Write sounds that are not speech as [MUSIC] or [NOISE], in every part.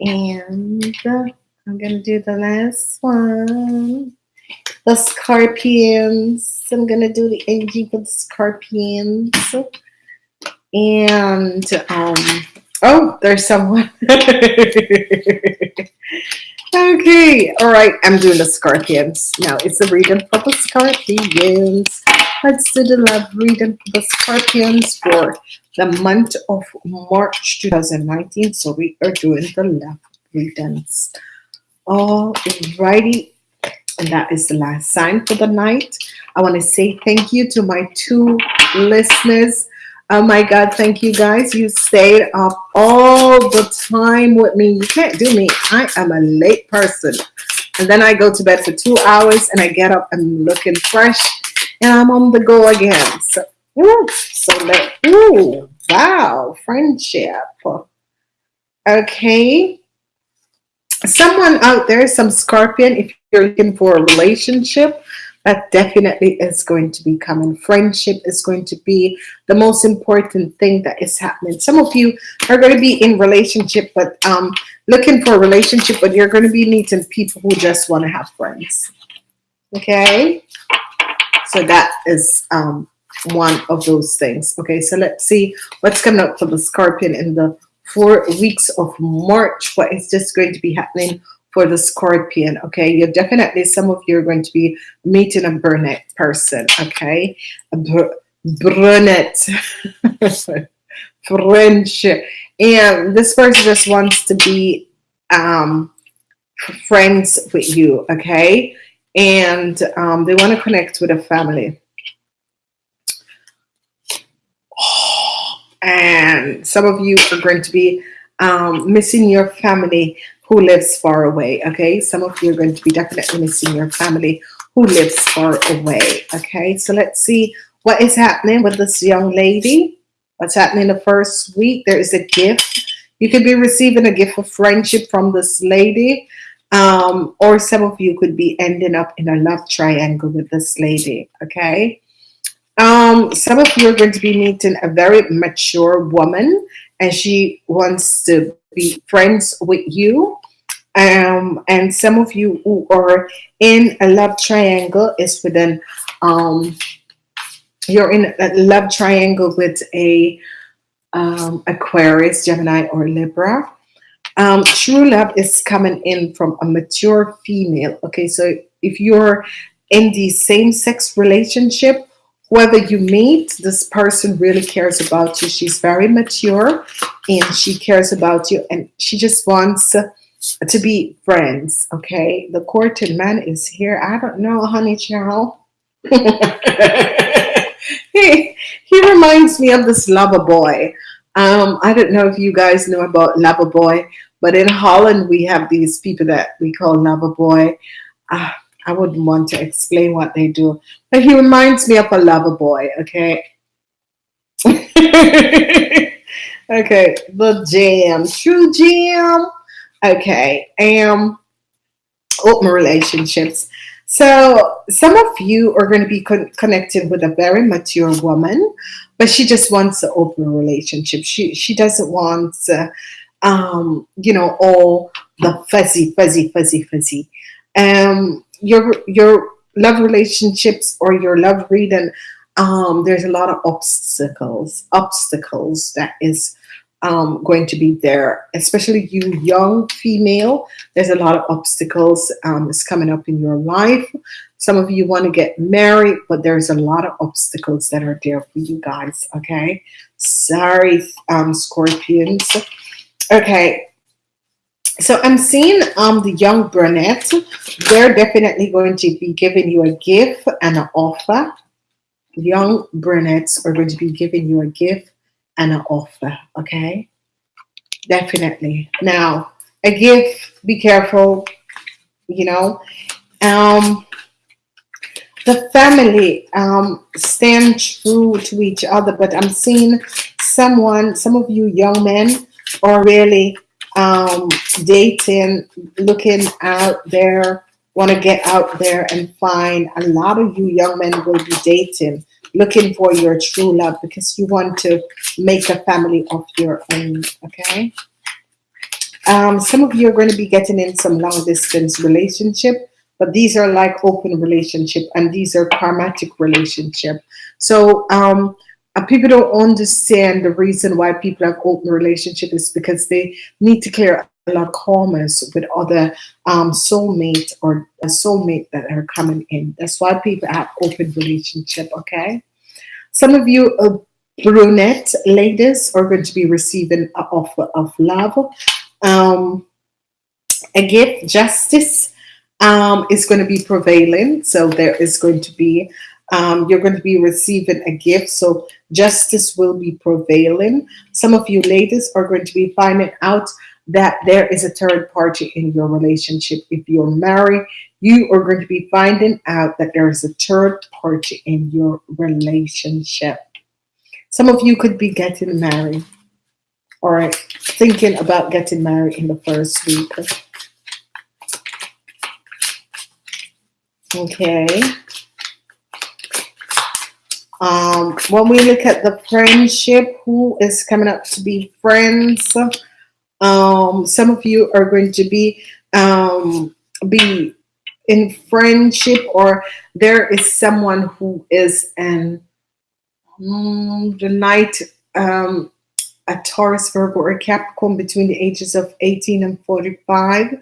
And I'm going to do the last one. The Scorpions. I'm going to do the energy for the Scorpions. And, um, oh, there's someone. [LAUGHS] okay. All right. I'm doing the Scorpions. Now, it's a reading for the Scorpions. Let's do the love reading for the Scorpions for the month of March 2019. So we are doing the love readings. Alrighty. And that is the last sign for the night. I want to say thank you to my two listeners. Oh my God, thank you guys. You stayed up all the time with me. You can't do me. I am a late person. And then I go to bed for two hours and I get up and looking fresh and I'm on the go again. So, so let, ooh, wow, friendship. Okay. Someone out there, some scorpion, if you're looking for a relationship, that definitely is going to be coming. Friendship is going to be the most important thing that is happening. Some of you are going to be in relationship, but um, looking for a relationship, but you're going to be meeting people who just want to have friends. Okay. So that is um, one of those things. Okay, so let's see what's coming up for the Scorpion in the four weeks of March. What is just going to be happening for the Scorpion? Okay, you're definitely, some of you are going to be meeting a brunette person. Okay, a br brunette. [LAUGHS] French. And this person just wants to be um, friends with you. Okay and um, they want to connect with a family. And some of you are going to be um, missing your family who lives far away. Okay, some of you are going to be definitely missing your family who lives far away. Okay, so let's see what is happening with this young lady. What's happening the first week? There is a gift. You could be receiving a gift of friendship from this lady um, or some of you could be ending up in a love triangle with this lady okay um, some of you are going to be meeting a very mature woman and she wants to be friends with you um, and some of you who are in a love triangle is within um, you're in a love triangle with a um, Aquarius, Gemini, or Libra um, true love is coming in from a mature female. Okay, so if you're in the same-sex relationship, whoever you meet, this person really cares about you. She's very mature and she cares about you and she just wants to be friends. Okay, the courted man is here. I don't know, honey child. [LAUGHS] he, he reminds me of this lover boy. Um, I don't know if you guys know about lover boy, but in Holland, we have these people that we call lover boy. Uh, I wouldn't want to explain what they do, but he reminds me of a lover boy. Okay. [LAUGHS] okay, the jam, true jam. Okay, um, open relationships. So some of you are going to be con connected with a very mature woman, but she just wants an open relationship. She she doesn't want uh, um, you know, all the fuzzy, fuzzy, fuzzy, fuzzy. Um, your your love relationships or your love reading, um, there's a lot of obstacles, obstacles that is um, going to be there, especially you young female. There's a lot of obstacles um, is coming up in your life. Some of you want to get married, but there's a lot of obstacles that are there for you guys. Okay, sorry, um, Scorpions. Okay. So I'm seeing um the young brunette. They're definitely going to be giving you a gift and an offer. Young brunettes are going to be giving you a gift and an offer. Okay. Definitely. Now, a gift, be careful, you know. Um the family um stand true to each other, but I'm seeing someone, some of you young men or really um, dating, looking out there, want to get out there and find a lot of you young men will be dating, looking for your true love because you want to make a family of your own, okay? um, some of you are going to be getting in some long distance relationship, but these are like open relationship and these are karmatic relationship. So um, people don't understand the reason why people have open relationship is because they need to clear a lot of karmas with other um, soulmate or a soulmate that are coming in. That's why people have open relationship. Okay. Some of you uh, brunette ladies are going to be receiving an offer of love. Um, a gift, justice um, is going to be prevailing. So there is going to be, um, you're going to be receiving a gift. So justice will be prevailing. Some of you ladies are going to be finding out that there is a third party in your relationship. If you're married, you are going to be finding out that there is a third party in your relationship. Some of you could be getting married or thinking about getting married in the first week. Okay. Um, when we look at the friendship, who is coming up to be friends? Um, some of you are going to be um, be in friendship, or there is someone who is in mm, the knight um, a Taurus, Virgo, or Capricorn between the ages of 18 and 45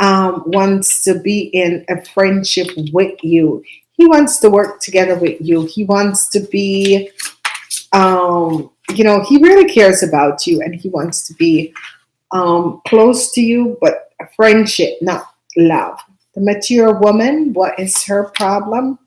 um, wants to be in a friendship with you. He wants to work together with you. He wants to be, um, you know, he really cares about you and he wants to be um, close to you, but a friendship, not love. The mature woman, what is her problem?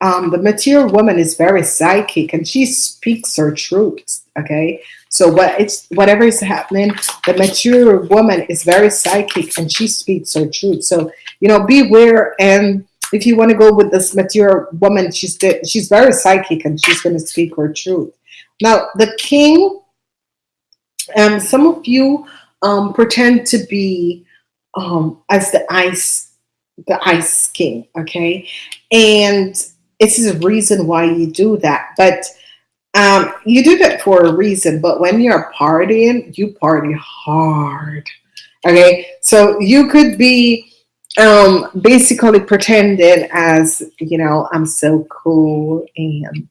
Um, the mature woman is very psychic and she speaks her truth. Okay. So what it's whatever is happening, the mature woman is very psychic and she speaks her truth. So, you know, beware. And if you want to go with this mature woman, she's, she's very psychic and she's going to speak her truth. Now, the king, um, some of you um, pretend to be um, as the ice, the ice king. Okay. And this is a reason why you do that. But um, you do that for a reason. But when you're partying, you party hard. Okay. So you could be um, basically pretending as, you know, I'm so cool and,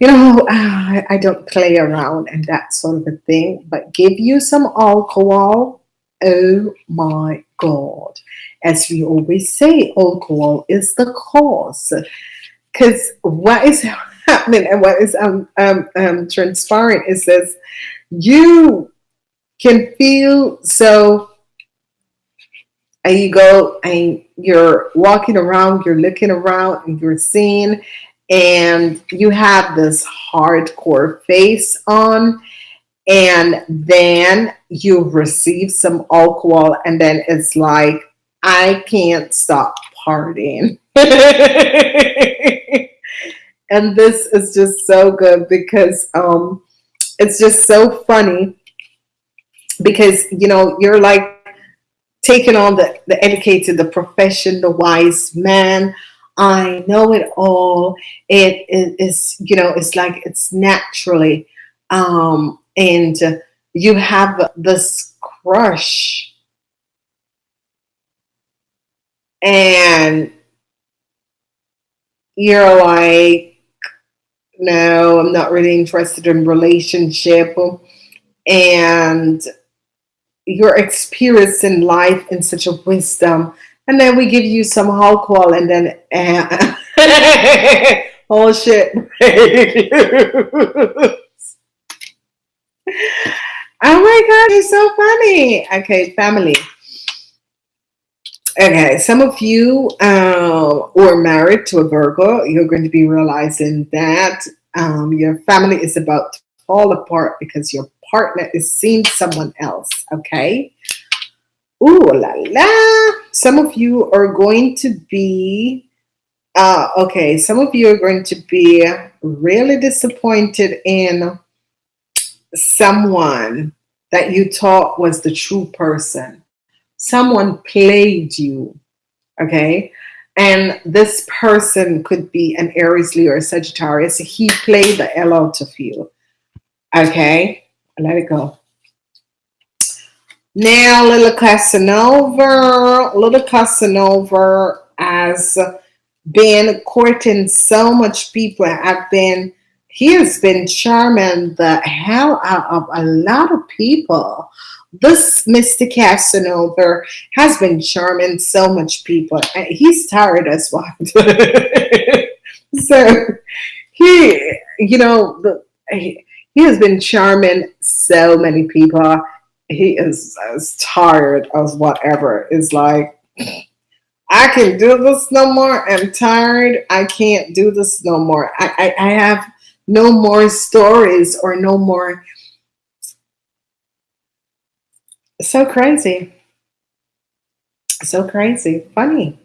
you know, [SIGHS] I, I don't play around and that sort of a thing, but give you some alcohol. Oh my God as we always say, alcohol is the cause. Because what is [LAUGHS] happening and what is um, um, um, transpiring is this you can feel so and you go and you're walking around, you're looking around and you're seeing and you have this hardcore face on and then you receive some alcohol and then it's like I can't stop partying. [LAUGHS] and this is just so good because um, it's just so funny because, you know, you're like taking on the, the educated, the profession, the wise man. I know it all. It is, you know, it's like it's naturally. Um, and you have this crush and you're like, no, I'm not really interested in relationship. And you're experiencing life in such a wisdom. And then we give you some alcohol and then, uh, [LAUGHS] oh shit. [LAUGHS] oh my God, you're so funny. Okay, family. Okay, some of you uh, are married to a Virgo. You're going to be realizing that um, your family is about to fall apart because your partner is seeing someone else. Okay. Ooh la la. Some of you are going to be, uh, okay, some of you are going to be really disappointed in someone that you thought was the true person someone played you, okay? And this person could be an Aries, Leo, or Sagittarius. He played the hell out of you, okay? Let it go. Now, little Casanova, little Casanova has been courting so much people. I've been he has been charming the hell out of a lot of people. This Mr. Casanova has been charming so much people. He's tired as well. [LAUGHS] so he, you know, he has been charming so many people. He is as tired as whatever. It's like, I can do this no more. I'm tired. I can't do this no more. I, I, I have no more stories or no more. So crazy. So crazy. Funny,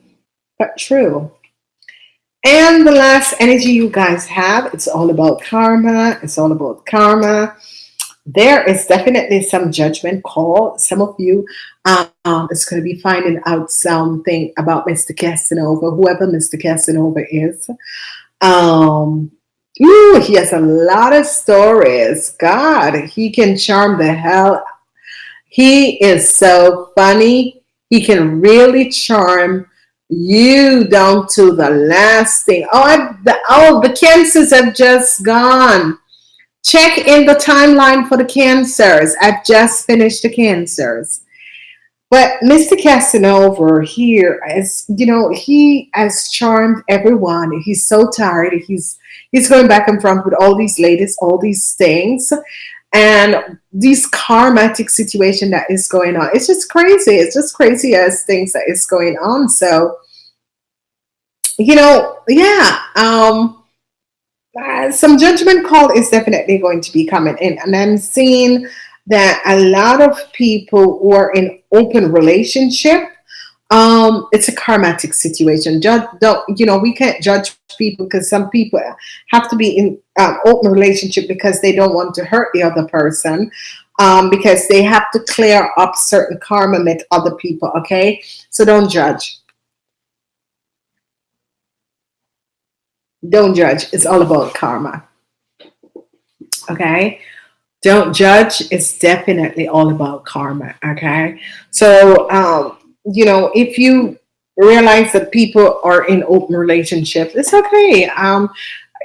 but true. And the last energy you guys have, it's all about karma. It's all about karma. There is definitely some judgment call. Some of you um, is going to be finding out something about Mr. Casanova, whoever Mr. Casanova is. Um, Ooh, he has a lot of stories. God, he can charm the hell. He is so funny. He can really charm you down to the last thing. Oh, I, the, oh, the cancers have just gone. Check in the timeline for the cancers. I've just finished the cancers. But Mr. Casanova here, as you know, he has charmed everyone. He's so tired. He's he's going back and front with all these ladies, all these things, and this karmatic situation that is going on. It's just crazy. It's just crazy as things that is going on. So, you know, yeah, um, uh, some judgment call is definitely going to be coming in, and I'm seeing that a lot of people who are in open relationship um it's a karmatic situation. Judge don't you know we can't judge people because some people have to be in um, open relationship because they don't want to hurt the other person um because they have to clear up certain karma with other people okay? So don't judge don't judge. It's all about karma. Okay? Don't judge. It's definitely all about karma. Okay? So um you know, if you realize that people are in open relationships, it's okay. Um,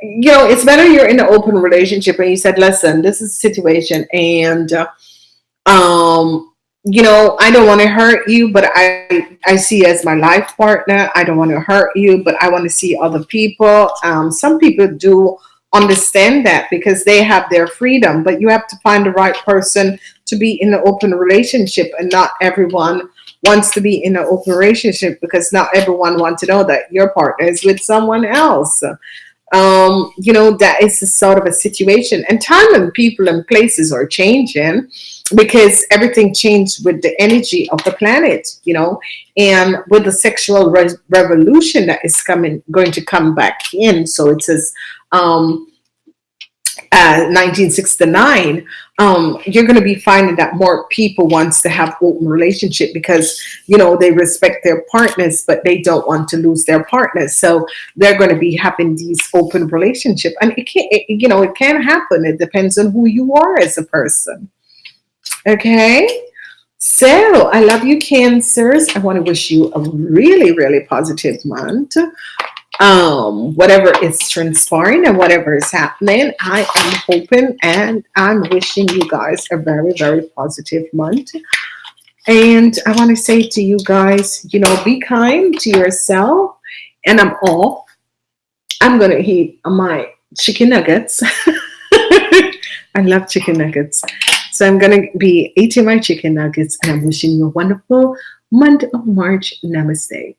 you know, it's better you're in an open relationship and you said, listen, this is a situation and, uh, um, you know, I don't want to hurt you, but I, I see as my life partner. I don't want to hurt you, but I want to see other people. Um, some people do understand that because they have their freedom, but you have to find the right person to be in an open relationship and not everyone wants to be in an open relationship because not everyone wants to know that your partner is with someone else. Um, you know, that is a sort of a situation and time and people and places are changing because everything changed with the energy of the planet, you know, and with the sexual re revolution that is coming, going to come back in. So it says, um, uh, 1969, um, you're going to be finding that more people wants to have open relationship because you know they respect their partners, but they don't want to lose their partners. So they're going to be having these open relationship, and it can it, you know it can happen. It depends on who you are as a person. Okay. So I love you cancers. I want to wish you a really, really positive month um, whatever is transpiring and whatever is happening. I am hoping and I'm wishing you guys a very, very positive month. And I want to say to you guys, you know, be kind to yourself. And I'm off. I'm going to eat my chicken nuggets. [LAUGHS] I love chicken nuggets. So I'm going to be eating my chicken nuggets and I'm wishing you a wonderful month of March. Namaste.